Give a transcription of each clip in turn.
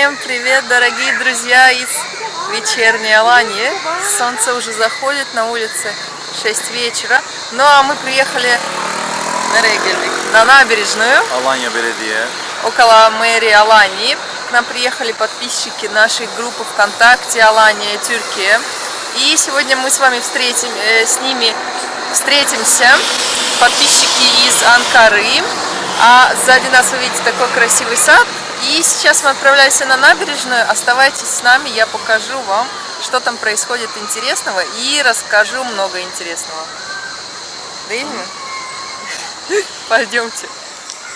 Всем привет, дорогие друзья из вечерней Алании. Солнце уже заходит на улице 6 вечера. Ну а мы приехали на Регельвик, на набережную. Алания Беледия. Около мэрии Алании. К нам приехали подписчики нашей группы ВКонтакте Алания Тюркия. И сегодня мы с вами встретим, э, с ними встретимся. Подписчики из Анкары. А сзади нас вы видите такой красивый сад. И сейчас мы отправляемся на набережную. Оставайтесь с нами, я покажу вам, что там происходит интересного и расскажу много интересного. Да Пойдемте.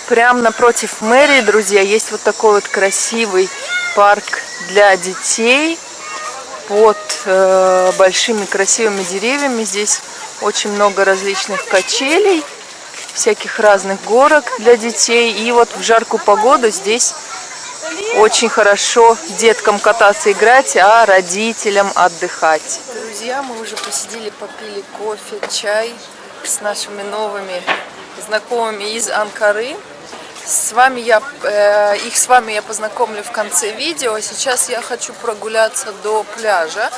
Прямо напротив мэрии, друзья, есть вот такой вот красивый парк для детей под э, большими красивыми деревьями. Здесь очень много различных качелей, всяких разных горок для детей. И вот в жаркую погоду здесь очень хорошо деткам кататься, играть, а родителям отдыхать. Друзья, мы уже посидели, попили кофе, чай с нашими новыми знакомыми из Анкары. С вами я, э, их с вами я познакомлю в конце видео. Сейчас я хочу прогуляться до пляжа,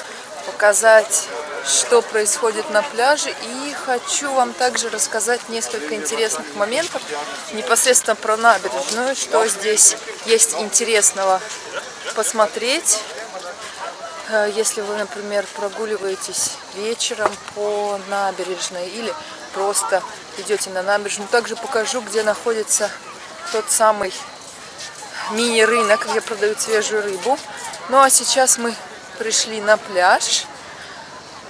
показать что происходит на пляже. И хочу вам также рассказать несколько интересных моментов непосредственно про набережную, что здесь есть интересного посмотреть. Э, если вы, например, прогуливаетесь вечером по набережной или просто идете на набережную, также покажу, где находится тот самый мини-рынок, где продают свежую рыбу. Ну а сейчас мы пришли на пляж.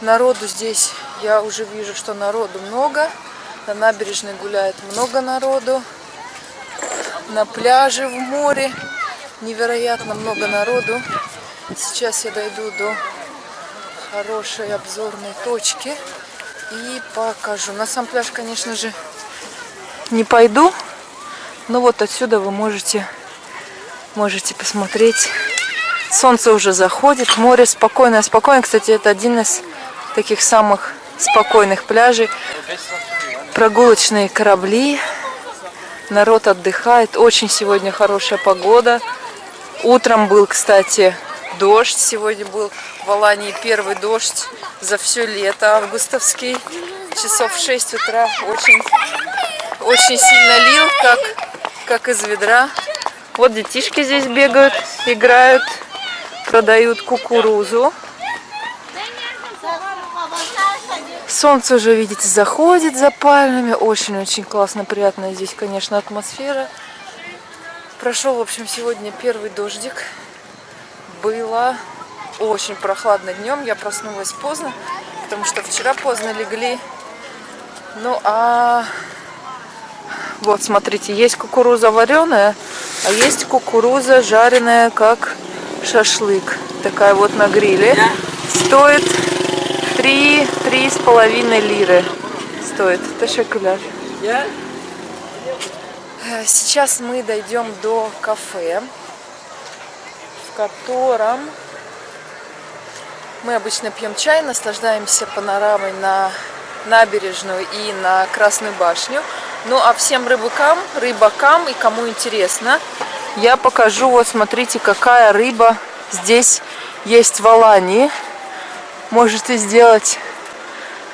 Народу здесь, я уже вижу, что народу много. На набережной гуляет много народу. На пляже в море невероятно много народу. Сейчас я дойду до хорошей обзорной точки и покажу. На сам пляж, конечно же, не пойду. Но вот отсюда вы можете, можете посмотреть. Солнце уже заходит, море спокойное. Спокойно, кстати, это один из таких самых спокойных пляжей. Прогулочные корабли. Народ отдыхает. Очень сегодня хорошая погода. Утром был, кстати, дождь. Сегодня был в Алании первый дождь за все лето августовский. Часов в 6 утра очень, очень сильно лил, как, как из ведра. Вот детишки здесь бегают, играют, продают кукурузу. Солнце уже, видите, заходит за пальмами. Очень-очень классно, приятная здесь, конечно, атмосфера. Прошел, в общем, сегодня первый дождик. Было очень прохладно днем. Я проснулась поздно, потому что вчера поздно легли. Ну, а вот, смотрите, есть кукуруза вареная, а есть кукуруза жареная, как шашлык. Такая вот на гриле. Стоит Три, три с половиной лиры стоит. Ташекуляр. Сейчас мы дойдем до кафе, в котором мы обычно пьем чай, наслаждаемся панорамой на набережную и на Красную башню. Ну а всем рыбакам, рыбакам и кому интересно, я покажу, вот смотрите, какая рыба здесь есть в Алании можете сделать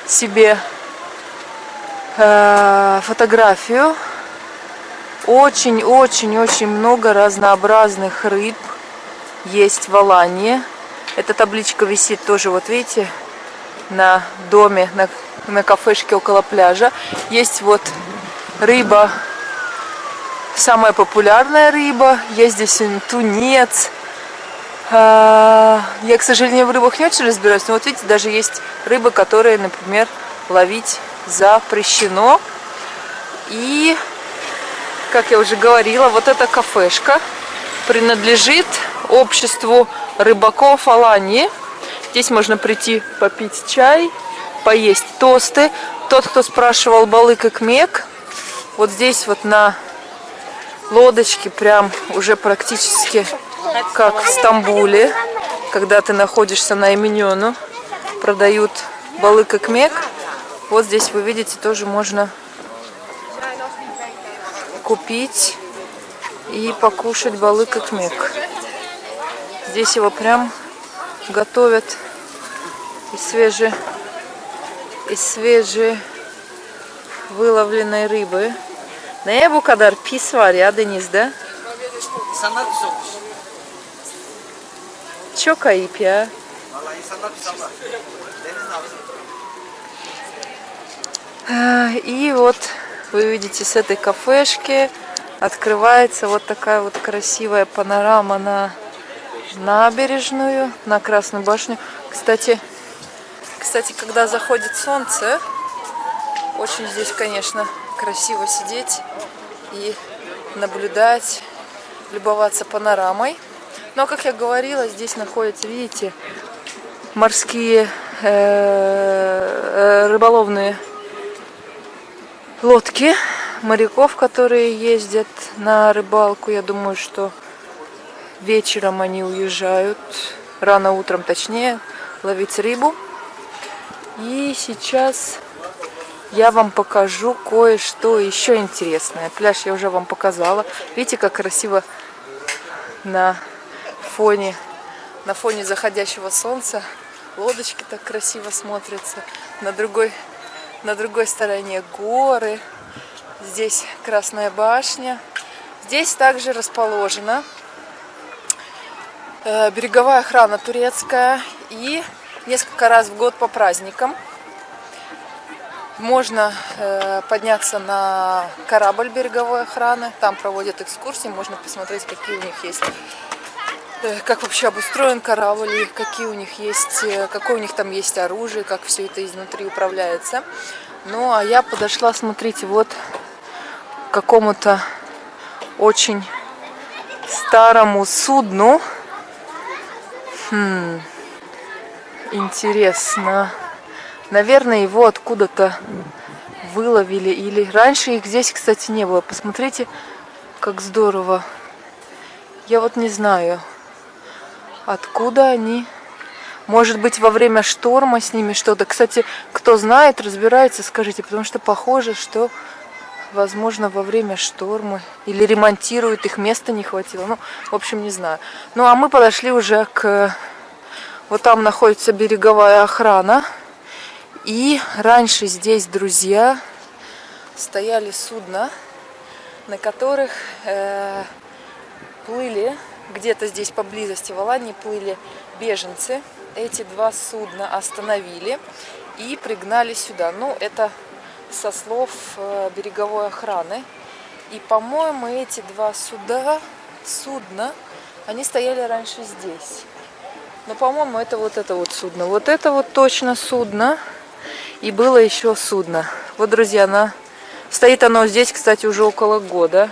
себе э, фотографию. Очень-очень-очень много разнообразных рыб есть в Алании. Эта табличка висит тоже, вот видите, на доме, на, на кафешке около пляжа. Есть вот рыба, самая популярная рыба. Есть здесь тунец, я, к сожалению, в рыбах не очень разбираюсь, но вот видите, даже есть рыбы, которые, например, ловить запрещено. И, как я уже говорила, вот эта кафешка принадлежит обществу рыбаков Алании. Здесь можно прийти попить чай, поесть тосты. Тот, кто спрашивал балык и кмек, вот здесь вот на лодочке прям уже практически как в Стамбуле, когда ты находишься на Именену, продают балык и кмек. Вот здесь вы видите, тоже можно купить и покушать балык и кмек. Здесь его прям готовят из свежей, из свежей выловленной rыбы. Neye bu kadar pis var ya denizde? Çok ayıp ya. Vallahi insanlar И вот вы видите с этой кафешки открывается вот такая вот красивая панорама на набережную, на Красную башню. Кстати, кстати, когда заходит солнце, очень здесь, конечно, красиво сидеть и наблюдать, любоваться панорамой. Но, как я говорила, здесь находятся, видите, морские э, рыболовные лодки моряков, которые ездят на рыбалку. Я думаю, что вечером они уезжают, рано утром точнее, ловить рыбу. И сейчас я вам покажу кое-что еще интересное. Пляж я уже вам показала. Видите, как красиво на фоне, на фоне заходящего солнца лодочки так красиво смотрятся. На другой, на другой стороне горы. Здесь Красная башня. Здесь также расположена э, береговая охрана турецкая. И несколько раз в год по праздникам можно э, подняться на корабль береговой охраны. Там проводят экскурсии, можно посмотреть, какие у них есть как вообще обустроен корабль, какие у них есть, э, какое у них там есть оружие, как все это изнутри управляется. Ну, а я подошла, смотрите, вот к какому-то очень старому судну. Хм, интересно. Наверное, его откуда-то выловили. Или раньше их здесь, кстати, не было. Посмотрите, как здорово. Я вот не знаю, откуда они. Может быть, во время шторма с ними что-то. Кстати, кто знает, разбирается, скажите. Потому что похоже, что, возможно, во время шторма. Или ремонтируют, их места не хватило. Ну, в общем, не знаю. Ну, а мы подошли уже к... Вот там находится береговая охрана. И раньше здесь, друзья, стояли судна, на которых э, плыли, где-то здесь поблизости в Алании плыли беженцы. Эти два судна остановили и пригнали сюда. Ну, это со слов э, береговой охраны. И, по-моему, эти два суда, судна, они стояли раньше здесь. Но, по-моему, это вот это вот судно. Вот это вот точно судно. И было еще судно. Вот, друзья, на... стоит оно здесь, кстати, уже около года.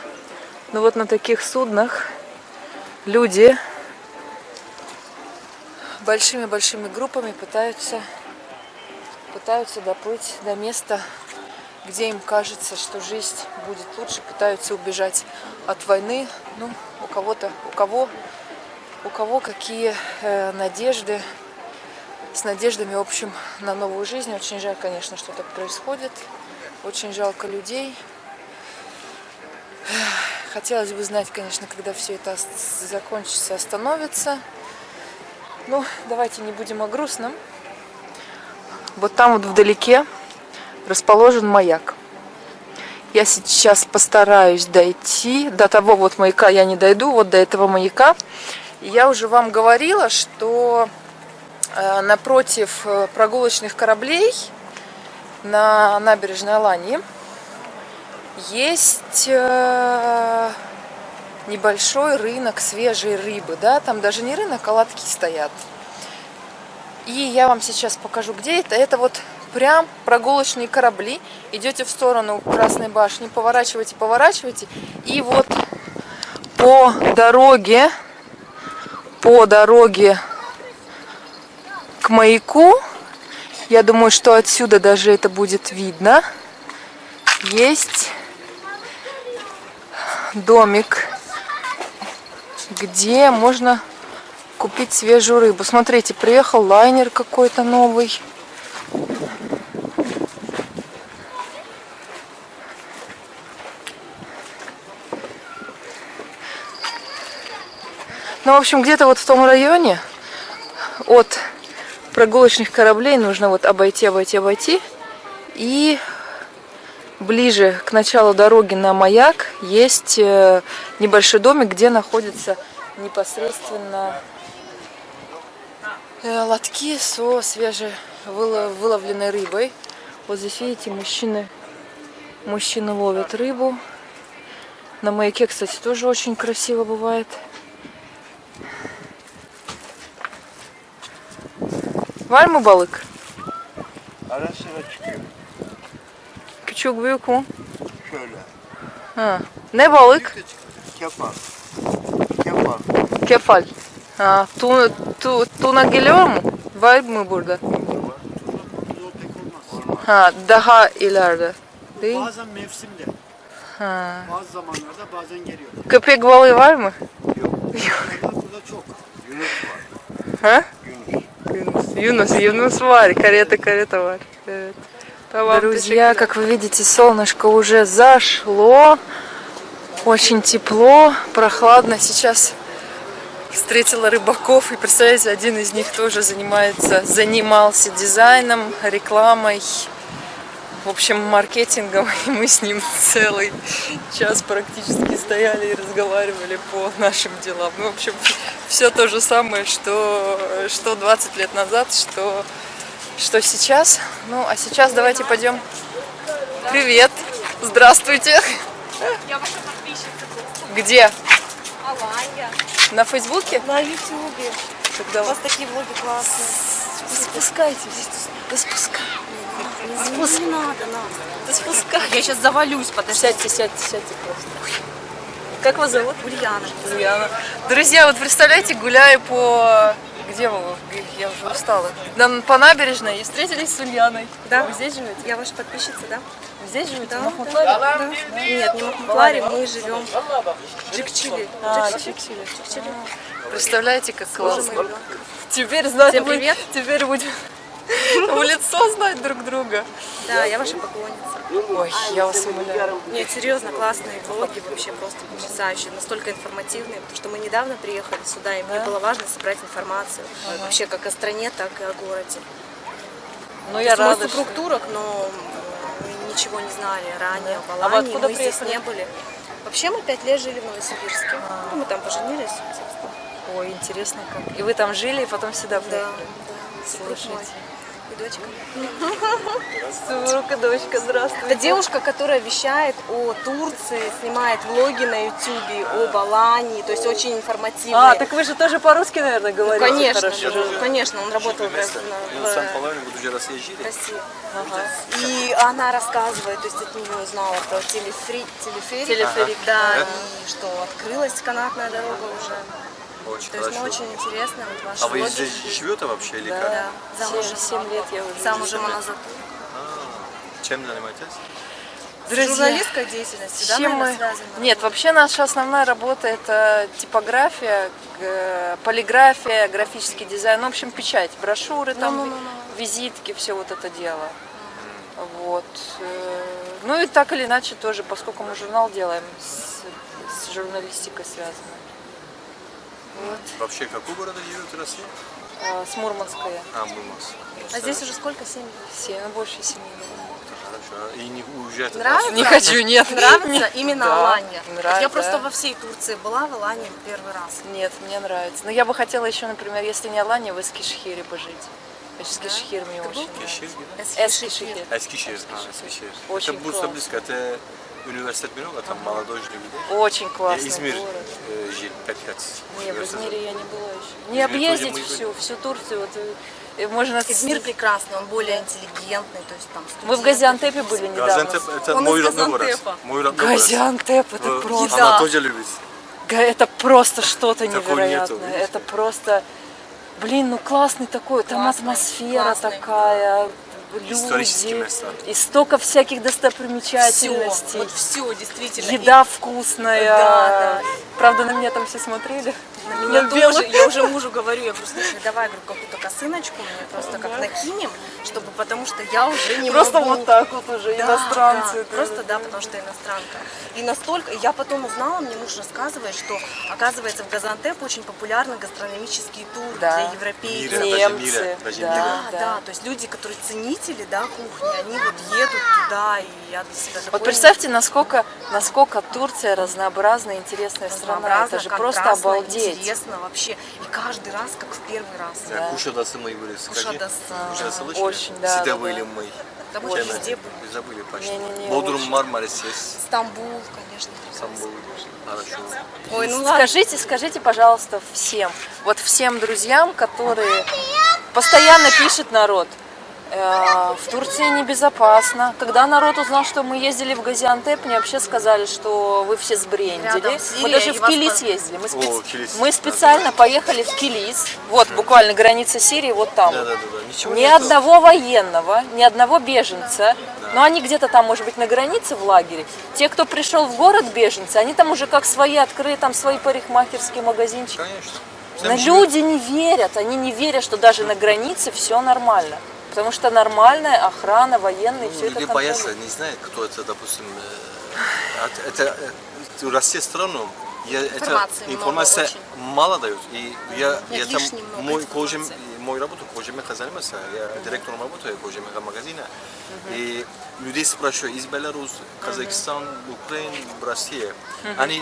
Но вот на таких суднах люди большими-большими группами пытаются, пытаются доплыть до места, где им кажется, что жизнь будет лучше, пытаются убежать от войны. Ну, у кого-то, у кого, у кого какие э, надежды, с надеждами, в общем, на новую жизнь. Очень жаль, конечно, что так происходит. Очень жалко людей. Хотелось бы знать, конечно, когда все это закончится, остановится. Ну, давайте не будем о грустном. Вот там вот вдалеке расположен маяк. Я сейчас постараюсь дойти. До того вот маяка я не дойду, вот до этого маяка. Я уже вам говорила, что Э, напротив э, прогулочных кораблей на набережной Алании есть э, небольшой рынок свежей рыбы, да, там даже не рынок, а лотки стоят. И я вам сейчас покажу, где это. Это вот прям прогулочные корабли. Идете в сторону Красной башни, поворачиваете, поворачиваете. И вот по дороге, по дороге к маяку. Я думаю, что отсюда даже это будет видно. Есть домик, где можно купить свежую рыбу. Смотрите, приехал лайнер какой-то новый. Ну, в общем, где-то вот в том районе от прогулочных кораблей нужно вот обойти, обойти, обойти. И ближе к началу дороги на маяк есть э, небольшой домик, где находится непосредственно э, лотки со свежевыловленной рыбой. Вот здесь, видите, мужчины, мужчины ловят рыбу. На маяке, кстати, тоже очень красиво бывает. Var mı balık? Küçük büyük mü? Şöyle. Ha. Ne balık? Kefal. Kefal. Kefal. Ha, tu, tu, tuna geliyor mu? Var mı burada? Yol pek olmaz. Ha, daha ileride. Değil mi? Bazen mevsimde, Ha. bazı zamanlarda bazen geliyor. Köpek balığı var mı? Onlar burada çok. Yunus var. Ha? Yunus. Yunus, Yunus var, карета, карета var. Evet. Друзья, как вы видите, солнышко уже зашло. Очень тепло, прохладно. Сейчас встретила рыбаков. И представляете, один из них тоже занимается, занимался дизайном, рекламой, в общем, маркетингом. И мы с ним целый час практически стояли и разговаривали по нашим делам. Ну, в общем, все то же самое, что, что 20 лет назад, что, что сейчас. Ну, а сейчас давайте пойдем. Привет! Здравствуйте! Я ваша подписчица. Где? Аланья. На Фейсбуке? На ютубе. Тогда У вас такие влоги классные. спускайтесь. Да спускай. Не надо, надо. Да спускай. Я сейчас завалюсь, подожди. Сядьте, сядьте, сядьте просто. Как вас зовут? Ульяна. Ульяна. Друзья, вот представляете, гуляю по... Где вы? Я уже устала. Нам по набережной и встретились с Ульяной. Да. Вы здесь живете? Я ваша подписчица, да? Здесь живете? Да. В Махмутларе? Да. Нет, не в Махмутларе, мы живем в Джикчиле. А, Джикчиле. Представляете, как классно. Теперь знаем, Всем привет. Теперь будем в лицо знать друг друга. Да, я ваша поклонница. Ой, я вас умоляю. Нет, серьезно, классные влоги, вообще просто потрясающие, настолько информативные, потому что мы недавно приехали сюда, и мне было важно собрать информацию вообще как о стране, так и о городе. Ну, я рада, супруг турок, но мы ничего не знали ранее Да. А Алании, откуда мы здесь приехали? не были. Вообще мы пять лет жили в Новосибирске. Ну, мы там поженились, собственно. Ой, интересно как. И вы там жили, и потом сюда Да, приехали? да. Мой. И дочка. И дочка, здравствуйте. Это девушка, которая вещает о Турции, снимает влоги на ютюбе, об Алании, то есть очень информативные. А, так вы же тоже по-русски, наверное, Ну, говорите конечно, хорошо. да, конечно, он работал в, в- в уже. России. Ага. И она рассказывает, то есть от нее узнала про телефри- телеферик, Телеферик, да, ага. и что открылась канатная дорога уже. Очень То есть хорошо. мы очень интересно, вот ваши А вы влоги. здесь живете вообще или как? Да, замужем. семь лет я уже. Замужем она за Чем занимаетесь? Друзья, журналистской деятельностью, да, чем мы... связана? Нет, вообще наша основная работа это типография, полиграфия, графический дизайн, ну, в общем, печать, брошюры, там, Ну-ну-ну-ну. визитки, все вот это дело. Вот. э, Ну и так или иначе тоже, поскольку мы журнал делаем, с, с журналистикой связано. Вот. Вообще, какой город живет в России? А, С Мурманская. А, Мурманск. А здесь уже сколько? Семь? Семь, ну, больше семи. Хорошо. И не уезжаете Нравится? Не хочу, нет. Нравится Нет. именно Да, Алания? нравится, Я просто да. во всей Турции была, в Алании первый раз. Нет, мне нравится. Но я бы хотела еще, например, если не Алания, в Эскишхире пожить. Эскишхир мне Ты очень был? нравится. Эскишхир? Эскишхир. Эскишхир. А, Эскишхир. Очень Это будет классно. близко. Это университет много, там молодежь людей. Очень Я классный Измир город. э, жил 5 лет. Не, в. Измире я не была еще. Не Измир объездить мы всю, всю Турцию. Вот, э, можно... Измир прекрасный, он более интеллигентный, то есть там Вы в Газиантепе были недавно? Газантеп это Он мой родной город. Мой родной город. Газиантеп, это Э, просто... Она тоже любит. Это просто что-то невероятное. это просто, блин, ну классный такой, там Классный, атмосфера классный. такая, Исторические люди, места. и столько всяких Все, достопримечательностей. вот все, действительно. Еда вкусная. Да, да. Правда, на меня там все смотрели. На меня На тоже. Я уже мужу говорю, я говорю, слушай, давай говорю, какую-то косыночку мне просто как накинем, чтобы потому что я уже не Просто могу. вот так вот уже, Да, иностранцы. да, просто да, потому что иностранка. И настолько, я потом узнала, мне муж рассказывает, что оказывается в Газантеп очень популярны гастрономические туры Да. для европейцев. Мира, даже Немцы, мира, даже да. мира. Да, да, то есть люди, которые ценители, да, кухни, они вот едут туда, и я для себя Вот такое представьте, насколько, насколько Турция разнообразная, интересная страна. разнообразно, Это же просто обалдеть. Интересно вообще. И каждый раз, как в первый раз. Да. Кушадасы мы были. Кушадасы. Слышали? Очень, да, Всегда да, были да. мы. Да мы Чем везде были. Забыли почти. Не-не-не, Бодрум. Мармарис есть. Стамбул, конечно. Стамбул. Хорошо. Ой, ну ладно. Скажите, скажите, пожалуйста, всем, вот всем друзьям, которые постоянно пишет народ, в Турции небезопасно. Когда народ узнал, что мы ездили в Газиантеп, мне вообще сказали, что вы все сбрендили. Рядом Мы даже в Килис ездили. Мы, спец- О, Килис. мы специально поехали в Килис. Вот, буквально граница Сирии, вот там. Да, да, да, да. Ничего Ни нету. одного военного, ни одного беженца. Но они где-то там, может быть, на границе в лагере. Те, кто пришел в город беженцы, они там уже как свои открыли, там свои парикмахерские магазинчики. Конечно. Но люди не верят, они не верят, что даже на границе все нормально. Потому что нормальная охрана, военные, все это Люди контролируют. боятся, не знают, кто это, допустим, э, это э, в России страну. Я, Информации это, много информация очень. мало дают. И я, я там, мой, кожем, мой работу кожемеха занимался, я директором работаю кожемеха магазина. И людей спрашиваю из Беларуси, Казахстан, Украины, Россия. Они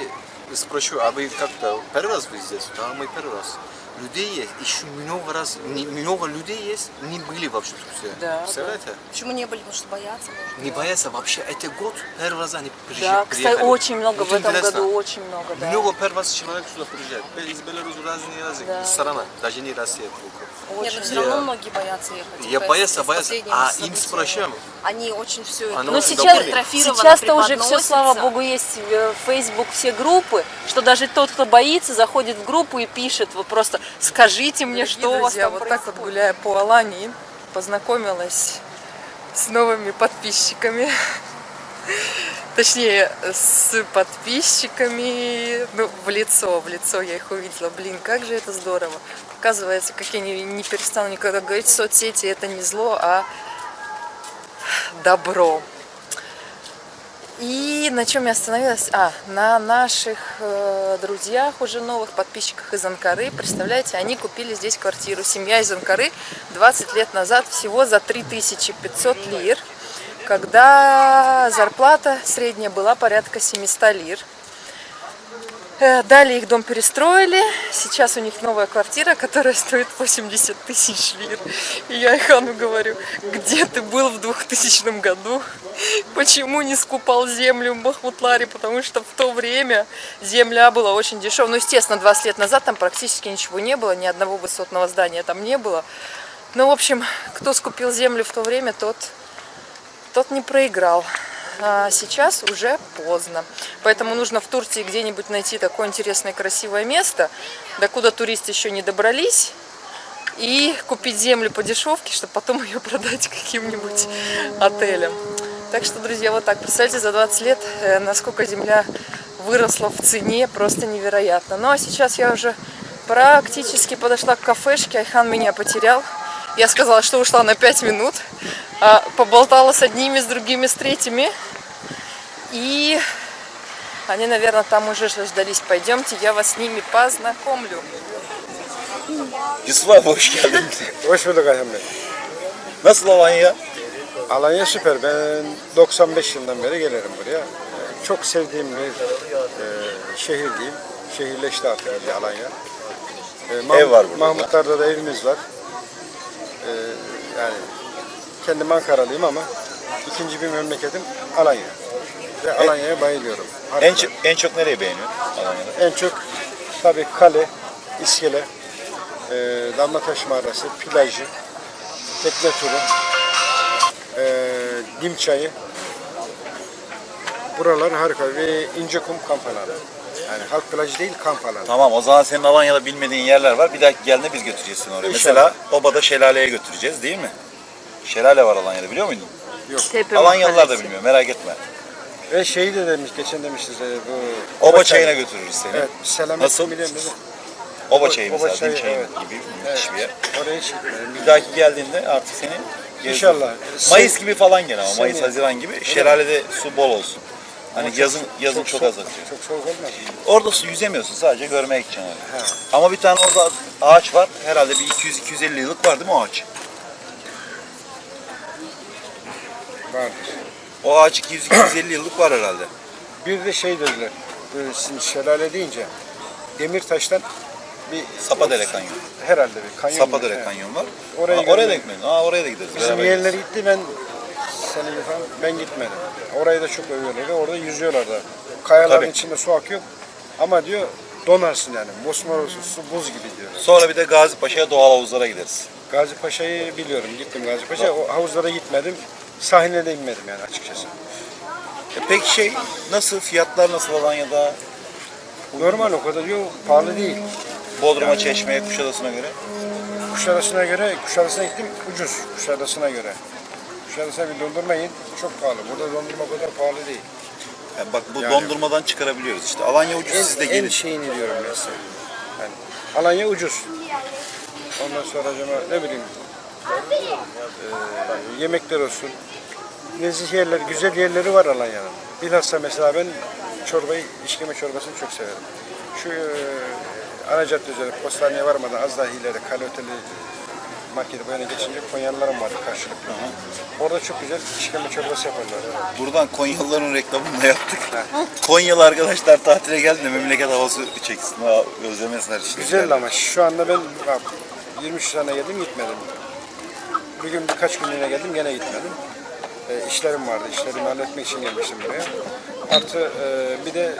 спрашивают, а вы как-то первый раз вы здесь? Да, мы первый раз. Людей есть, еще много раз, не- много людей есть, не были вообще в Турции. Да, Представляете? Почему не были? Потому что боятся, может. Не боятся вообще. Это год первый раз они приезжали. Да, кстати, очень много в Вот этом интересно. году, очень много, да. Много первый раз человек сюда приезжает. Из Беларуси разные разные Да. страна, даже не Россия только. Нет, но все Я- равно многие боятся ехать. Я боялся. последними А им спрашиваем. Они очень все это Оно Ну очень сейчас, довольны. сейчас-то уже все, слава богу, есть в Facebook все группы, что даже тот, кто боится, заходит в группу и пишет, вот просто скажите мне, что у вас там вот так вот происходит». гуляя по Алании, познакомилась с новыми подписчиками. Точнее, с подписчиками, ну, в лицо, в лицо я их увидела. Блин, как же это здорово. Оказывается, как я не, не перестану никогда говорить, соцсети это не зло, а добро. И на чем я остановилась? А, на наших э, друзьях, уже новых подписчиках из Анкары. Представляете, они купили здесь квартиру. Семья из Анкары 20 лет назад всего за 3500 лир, когда зарплата средняя была порядка 700 лир. Э, Далее их дом перестроили. Сейчас у них новая квартира, которая стоит 80 тысяч лир. И я Ихану говорю, где ты был в 2000 году? Почему не скупал землю в Махмутларе? Потому что в то время земля была очень дешевая. Ну, естественно, 20 лет назад там практически ничего не было, ни одного высотного здания там не было. Ну, в общем, кто скупил землю в то время, тот, тот не проиграл. А сейчас уже поздно. Поэтому нужно в Турции где-нибудь найти такое интересное красивое место, докуда туристы еще не добрались, и купить землю по дешевке, чтобы потом ее продать каким-нибудь отелям. Так что, друзья, вот так. Представьте, за 20 лет, э, насколько земля выросла в цене, просто невероятно. Ну, а сейчас я уже практически подошла к кафешке, Айхан меня потерял. Я сказала, что ушла на 5 минут, поболтала с одними, с другими, с третьими. И они, наверное, там уже ждались. Пойдемте, я вас с ними познакомлю. Yusuf abi hoş geldin. Hoş bulduk Ayhan Bey. Nasıl Alanya? Alanya süper. Ben 95 yıldan beri gelirim buraya. Ee, Çok sevdiğim bir e, şehir diyeyim. Şehirleşti artık iyice Alanya. Ee, Mahmut- Ev var burada da. Mahmutlar'da da evimiz var. Ee, yani kendim Ankaralıyım ama ikinci bir memleketim Alanya. Ve Alanya'ya bayılıyorum. En çok, en çok nereyi beğeniyorsun Alanya'da? En çok tabii kale, iskele, e, Damlataş Mağarası, plajı, tekne turu, e, dim çayı. Buralar harika ve İncekum kamp alanı. Yani halk plajı değil kamp alanı. Tamam o zaman senin Alanya'da bilmediğin yerler var. Bir dahaki geldiğinde biz götüreceğiz seni oraya. İnşallah. Mesela Oba'da şelaleye götüreceğiz değil mi? Şelale var Alanya'da biliyor muydun? Tepe Alanyalılar da bilmiyor merak etme. Ve şeyi de demiş, geçen demiştiniz e, bu... Oba çayına çayı. götürürüz seni. Evet, selamet Nasıl? biliyorum mi? Oba çayı Oba mesela, çayı, çayı evet. gibi müthiş bir yer. Oraya hiç gitmedim. Bir dahaki geldiğinde artık seni gezdir- İnşallah. Mayıs gibi falan gel ama Mayıs. Haziran gibi. Şelalede su bol olsun. Hani yazın yazın çok, az soğuk- akıyor. Çok soğuk olmaz. Orada su yüzemiyorsun sadece görmeye gideceksin öyle. Ama bir tane orada ağaç var. Herhalde bir 200-250 yıllık var değil mi o ağaç? Vardır. O ağaç 200-250 yıllık var herhalde. Bir de şey dediler. Böyle sizin şelale deyince Demirtaş'tan bir Sapadere Kanyon. herhalde bir kanyon. Sapadere He. Kanyon var. Oraya Oraya, oraya da gitmeyin. Aa oraya da gideriz. Bizim beraber yeğenler gideriz. gitti ben senin falan ben gitmedim. Orayı da çok övüyorlar. Orada yüzüyorlar da. Kayaların Tabii. içinde su akıyor. Ama diyor donarsın yani. Mosmor su buz gibi diyor. Sonra bir de Gazi Paşa'ya doğal havuzlara gideriz. Gazi Paşa'yı biliyorum. Gittim Gazi Paşa. O havuzlara gitmedim. Sahiline de inmedim yani açıkçası. E peki şey nasıl? Fiyatlar nasıl Alanya'da? Normal o kadar yok. Pahalı değil. Bodrum'a, Çeşme'ye, Kuşadası'na göre? Kuşadası'na göre, Kuşadası'na gittim ucuz Kuşadası'na göre. Kuşadası'na bir dondurma yiyin çok pahalı. Burada dondurma o kadar pahalı değil. Yani bak bu Yani- dondurmadan çıkarabiliyoruz işte. Alanya ucuz En, siz de en gelin. şeyini diyorum ben size. Yani Alanya ucuz. Ondan sonra acaba ne bileyim eee, yemekler olsun. Nezih yerler, güzel yerleri var Alanya'nın. Bilhassa mesela ben çorbayı, işkeme çorbasını çok severim. Şu eee ana cadde üzeri postaneye varmadan az daha ileri Kale Oteli marketi böyle geçince Konyalılarım vardı karşılıklı. Orada çok güzel işkembe çorbası yaparlar. Buradan Konyalıların reklamını da yaptık. Konyalı arkadaşlar tatile geldi de memleket havası çeksin. Ha, özlemesinler işte. Güzel ama şu anda ben bak, 23 sene geldim gitmedim. Bugün birkaç günlüğüne geldim gene gitmedim. E, işlerim vardı. İşlerimi halletmek için gelmiştim buraya. Artı e, bir de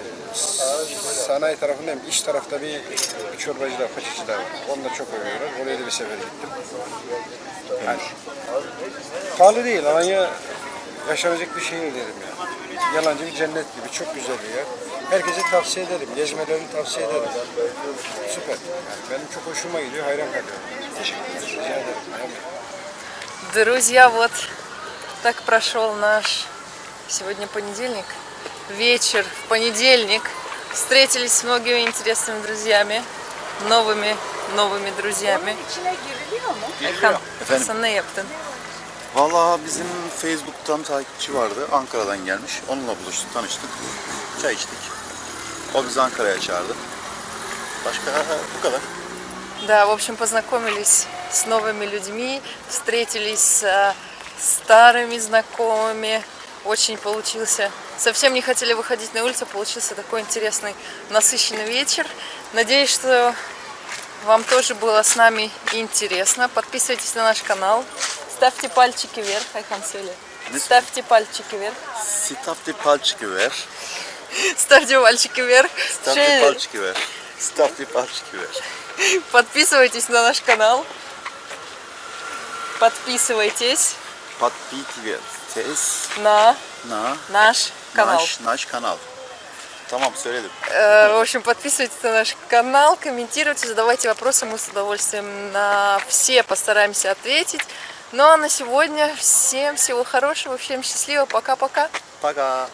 sanayi tarafındayım. İç tarafta bir, bir çorbacılar, paçacılar var. Onu da çok övüyorlar. Oraya da bir sefer gittim. Yani, pahalı değil. Alanya yaşanacak bir şehir derim ya. Yalancı bir cennet gibi. Çok güzel bir yer. Herkese tavsiye ederim. Gezmelerini tavsiye ederim. Süper. Yani benim çok hoşuma gidiyor. Hayran kalıyorum. Teşekkür ederim. Rica ederim. Друзья, вот так прошел наш сегодня понедельник, вечер в понедельник. Встретились с многими интересными друзьями, новыми, новыми друзьями. Efendim? sen ne yaptın? Valla bizim Facebook'tan takipçi vardı. Ankara'dan gelmiş. Onunla buluştuk, tanıştık. Çay içtik. O bizi Ankara'ya çağırdı. Başka bu kadar. Да, в общем, познакомились с новыми людьми, встретились с старыми знакомыми. Очень получился. Совсем не хотели выходить на улицу, получился такой интересный, насыщенный вечер. Надеюсь, что вам тоже было с нами интересно. Подписывайтесь на наш канал. Ставьте пальчики вверх, Айхан Söyle. Ставьте пальчики вверх. Stafti palçıkı ver. Ставьте пальчики вверх. Şey- palçıkı ver. Stafti palçıkı ver. Подписывайтесь на наш канал. Подписывайтесь Подпитывайтесь на на наш канал. наш, наш канал. Tamam söyledim. Э, В общем, подписывайтесь на наш канал, комментируйте, задавайте вопросы, мы с удовольствием на все постараемся ответить. Ну а на сегодня всем всего хорошего, всем счастливо, пока-пока. Пока.